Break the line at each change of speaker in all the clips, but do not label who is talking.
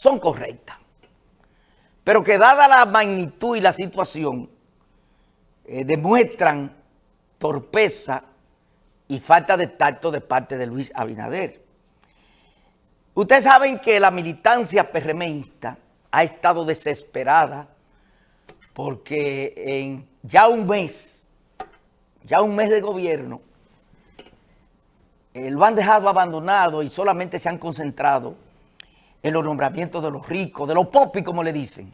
son correctas. Pero que dada la magnitud y la situación, eh, demuestran torpeza y falta de tacto de parte de Luis Abinader. Ustedes saben que la militancia PRMista ha estado desesperada porque en ya un mes, ya un mes de gobierno, eh, lo han dejado abandonado y solamente se han concentrado en los nombramientos de los ricos, de los popis, como le dicen.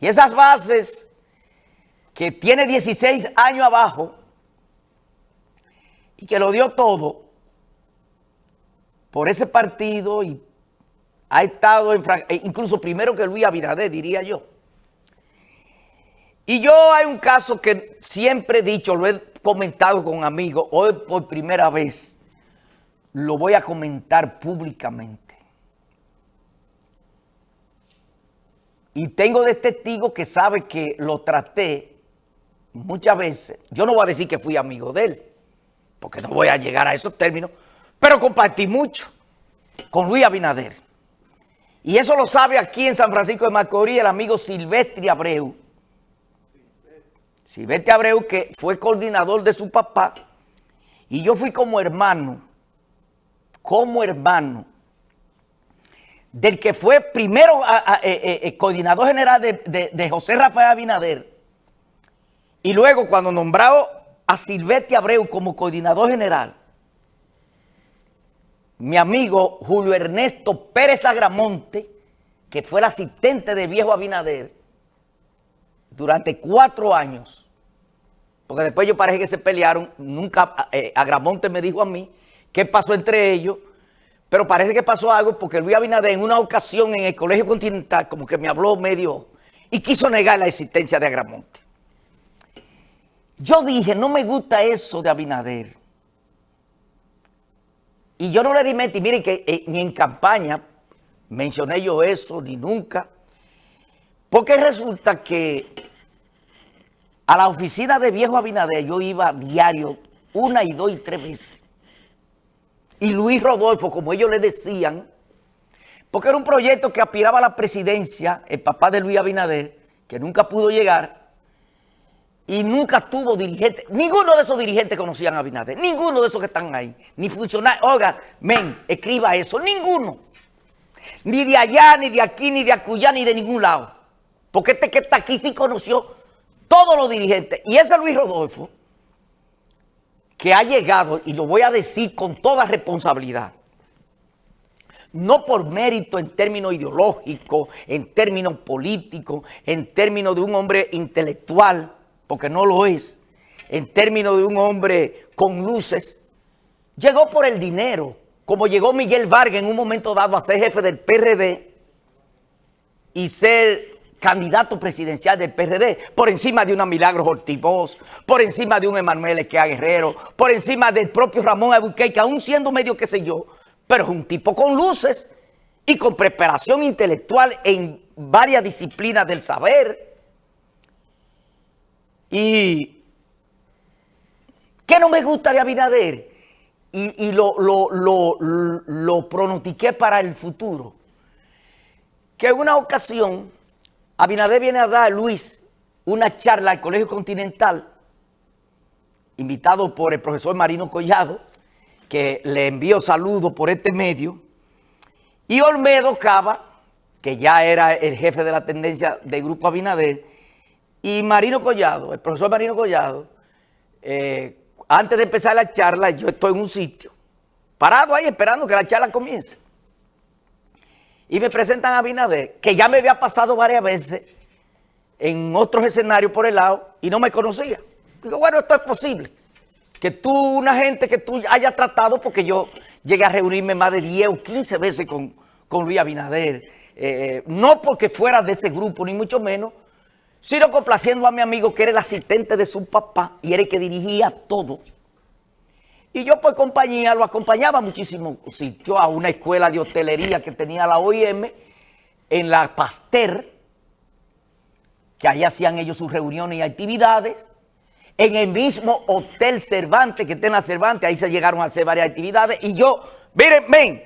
Y esas bases que tiene 16 años abajo y que lo dio todo por ese partido y ha estado en, eh, incluso primero que Luis Abinader, diría yo. Y yo hay un caso que siempre he dicho, lo he comentado con amigos, hoy por primera vez lo voy a comentar públicamente. Y tengo de testigo que sabe que lo traté muchas veces. Yo no voy a decir que fui amigo de él, porque no voy a llegar a esos términos, pero compartí mucho con Luis Abinader. Y eso lo sabe aquí en San Francisco de Macorís el amigo Silvestre Abreu, Silvestre Abreu, que fue coordinador de su papá, y yo fui como hermano, como hermano, del que fue primero eh, eh, eh, coordinador general de, José Rafael Abinader, y luego cuando nombrado a Silvestre Abreu como coordinador general, mi amigo Julio Ernesto Pérez Agramonte, que fue el asistente de viejo Abinader, durante cuatro años, porque después yo parece que se pelearon, nunca, Agramonte me dijo a mí qué pasó entre ellos, pero parece que pasó algo porque Luis Abinader en una ocasión en el Colegio Continental como que me habló medio y quiso negar la existencia de Agramonte. Yo dije, no me gusta eso de Abinader. Y yo no le di mente, miren que eh, ni en campaña mencioné yo eso, ni nunca. Porque resulta que a la oficina de Viejo Abinader yo iba diario una y dos y tres veces. Y Luis Rodolfo, como ellos le decían, porque era un proyecto que aspiraba a la presidencia, el papá de Luis Abinader, que nunca pudo llegar, y nunca tuvo dirigente. Ninguno de esos dirigentes conocían a Abinader, ninguno de esos que están ahí, ni funcionarios. Oiga, men, escriba eso, ninguno. Ni de allá, ni de aquí, ni de acullá, ni de ningún lado. Porque este que está aquí sí conoció todos los dirigentes. Y ese Luis Rodolfo, que ha llegado, y lo voy a decir con toda responsabilidad, no por mérito en términos ideológicos, en términos políticos, en términos de un hombre intelectual, porque no lo es, en términos de un hombre con luces, llegó por el dinero, como llegó Miguel Vargas en un momento dado a ser jefe del PRD y ser candidato presidencial del PRD, por encima de una Milagros Ortiz por encima de un Emanuel Esquea Guerrero, por encima del propio Ramón Abuquey, que aún siendo medio qué sé yo, pero es un tipo con luces y con preparación intelectual en varias disciplinas del saber. Y ¿qué no me gusta de Abinader? Y, lo, lo, lo, lo pronostiqué para el futuro. Que en una ocasión Abinader viene a dar a Luis una charla al Colegio Continental, invitado por el profesor Marino Collado, que le envío saludos por este medio, y Olmedo Cava, que ya era el jefe de la tendencia del Grupo Abinader, y Marino Collado, el profesor Marino Collado, eh, antes de empezar la charla, yo estoy en un sitio, parado ahí esperando que la charla comience y me presentan a Abinader, que ya me había pasado varias veces en otros escenarios por el lado y no me conocía. Digo, bueno, esto es posible. Que tú, una gente que tú hayas tratado, porque yo llegué a reunirme más de 10 o 15 veces con, con Luis Abinader, eh, no porque fuera de ese grupo, ni mucho menos, sino complaciendo a mi amigo que era el asistente de su papá y era el que dirigía todo. Y yo por compañía lo acompañaba a muchísimos a una escuela de hostelería que tenía la OIM, en la Pasteur, que ahí hacían ellos sus reuniones y actividades, en el mismo Hotel Cervantes, que está en la Cervantes, ahí se llegaron a hacer varias actividades, y yo, miren, ven,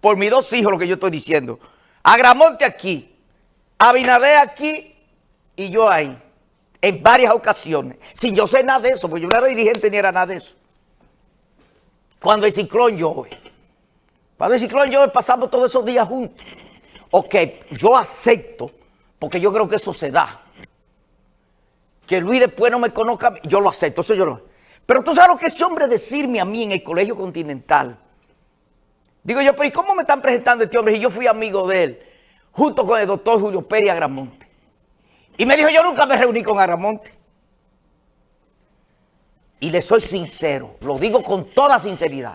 por mis dos hijos lo que yo estoy diciendo, Agramonte aquí, Abinader aquí y yo ahí, en varias ocasiones, sin yo sé nada de eso, porque yo no era dirigente ni era nada de eso. Cuando el ciclón llueve. Cuando el ciclón llueve pasamos todos esos días juntos. Ok, yo acepto, porque yo creo que eso se da. Que Luis después no me conozca, yo lo acepto, eso yo lo... Pero tú sabes lo que ese hombre decirme a mí en el Colegio Continental. Digo yo, pero ¿y cómo me están presentando este hombre? Y yo fui amigo de él, junto con el doctor Julio Pérez Agramonte. Y me dijo, yo nunca me reuní con Agramonte. Y le soy sincero, lo digo con toda sinceridad.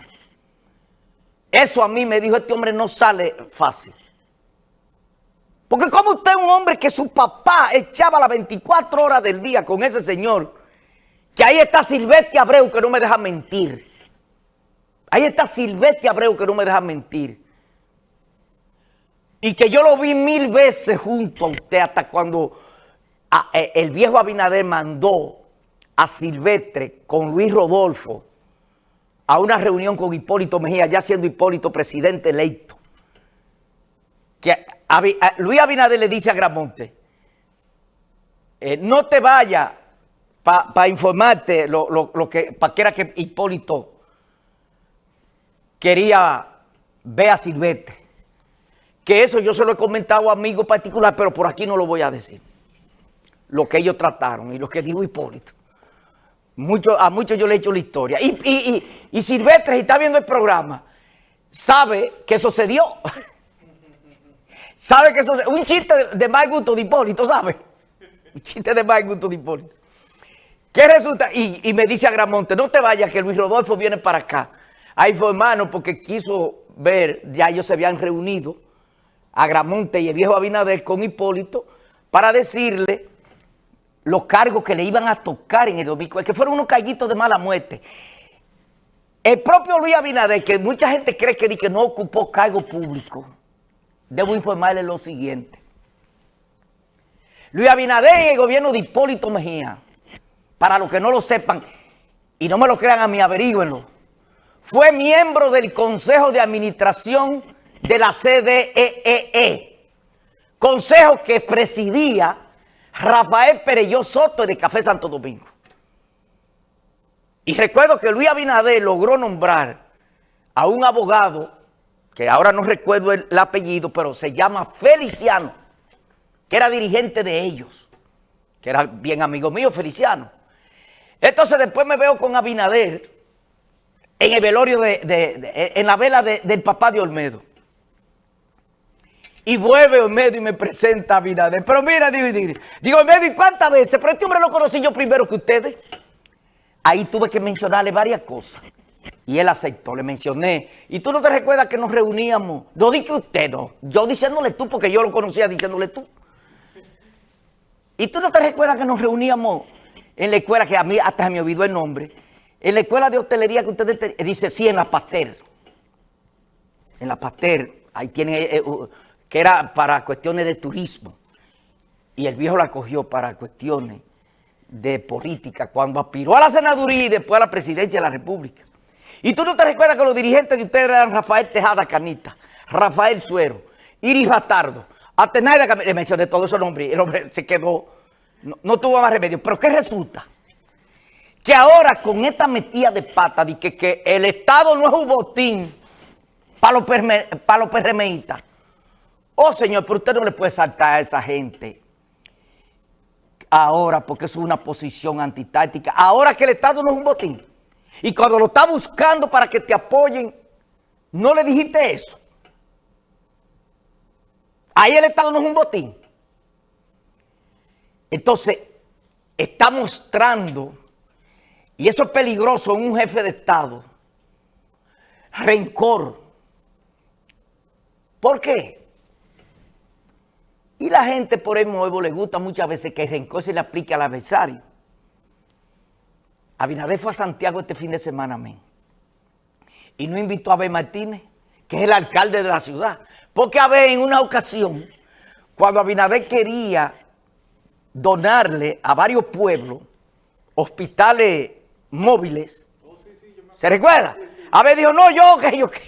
Eso a mí me dijo, este hombre no sale fácil. Porque como usted un hombre que su papá echaba las 24 horas del día con ese señor que ahí está Silvestre Abreu que no me deja mentir. Ahí está Silvestre Abreu que no me deja mentir. Y que yo lo vi mil veces junto a usted hasta cuando eh, el viejo Abinader mandó a Silvestre con Luis Rodolfo a una reunión con Hipólito Mejía, ya siendo Hipólito presidente electo. Que Luis Abinader le dice a Gramonte, eh, no te vayas para informarte lo, que, para que era que Hipólito quería ver a Silvestre. Que eso yo se lo he comentado a amigos particulares, pero por aquí no lo voy a decir. Lo que ellos trataron y lo que dijo Hipólito. A muchos yo le he hecho la historia. Y, y, y, Silvestre, si está viendo el programa, sabe que dio. sabe que se Un chiste de, mal gusto de Hipólito, ¿sabe? Un chiste de mal gusto de Hipólito. ¿Qué resulta? Y, me dice a Gramonte, no te vayas que Luis Rodolfo viene para acá a informarnos porque quiso ver, ya ellos se habían reunido, a Gramonte y el viejo Abinader con Hipólito, para decirle los cargos que le iban a tocar en el domingo, que fueron unos carguitos de mala muerte. El propio Luis Abinader, que mucha gente cree que, que no ocupó cargo público, debo informarle lo siguiente. Luis Abinader en el gobierno de Hipólito Mejía, para los que no lo sepan, y no me lo crean a mí, averígüenlo, fue miembro del Consejo de Administración de la CDEE, e, consejo que presidía Rafael Pereyó Soto de Café Santo Domingo. Y recuerdo que Luis Abinader logró nombrar a un abogado, que ahora no recuerdo el, el apellido, pero se llama Feliciano, que era dirigente de ellos, que era bien amigo mío, Feliciano. Entonces después me veo con Abinader en el velorio de, en la vela del papá de Olmedo. Y vuelve Olmedo y me presenta a Abinader. Pero mira, digo, digo, Olmedo, ¿y cuántas veces? Pero este hombre lo conocí yo primero que ustedes. Ahí tuve que mencionarle varias cosas. Y él aceptó, le mencioné. Y tú no te recuerdas que nos reuníamos. No di que usted no. Yo diciéndole tú, porque yo lo conocía diciéndole tú. Y tú no te recuerdas que nos reuníamos en la escuela, que a mí hasta se me olvidó el nombre, en la escuela de hostelería que ustedes dice, sí, en la Pastel. En la Pastel, ahí tiene, eh, eh, que era para cuestiones de turismo. Y el viejo la cogió para cuestiones de política, cuando aspiró a la senaduría y después a la presidencia de la República. Y tú no te recuerdas que los dirigentes de ustedes eran Rafael Tejada Canita, Rafael Suero, Iris Bastardo, Atenaida, le mencioné todos esos nombres, el hombre se quedó no, tuvo más remedio. Pero ¿qué resulta? Que ahora con esta metida de pata de que, el Estado no es un botín para los, para los. Oh, señor, pero usted no le puede saltar a esa gente ahora porque es una posición antitáctica. Ahora que el Estado no es un botín. Y cuando lo está buscando para que te apoyen, no le dijiste eso. Ahí el Estado no es un botín. Entonces, está mostrando, y eso es peligroso en un jefe de Estado, rencor. ¿Por qué? Y la gente por el nuevo le gusta muchas veces que el rencor se le aplique al adversario. Abinader fue a Santiago este fin de semana, amén. Y no invitó a Abel Martínez, que es el alcalde de la ciudad. Porque Abel en una ocasión, cuando Abinader quería donarle a varios pueblos hospitales móviles. ¿Se recuerda? A ver, dijo, no, yo, que yo, que